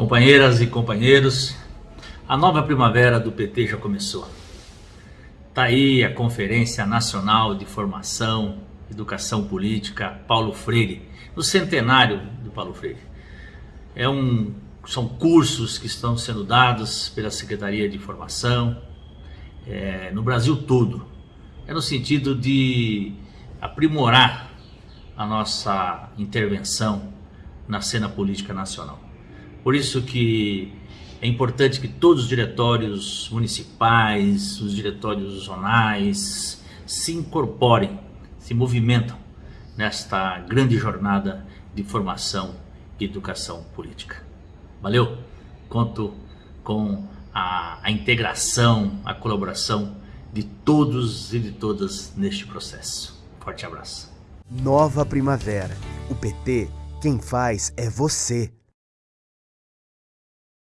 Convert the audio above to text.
Companheiras e companheiros, a nova primavera do PT já começou. Está aí a Conferência Nacional de Formação, Educação Política Paulo Freire, no centenário do Paulo Freire. É um, são cursos que estão sendo dados pela Secretaria de Formação é, no Brasil todo. É no sentido de aprimorar a nossa intervenção na cena política nacional. Por isso que é importante que todos os diretórios municipais, os diretórios zonais se incorporem, se movimentam nesta grande jornada de formação e educação política. Valeu? Conto com a, a integração, a colaboração de todos e de todas neste processo. Forte abraço. Nova Primavera. O PT, quem faz é você.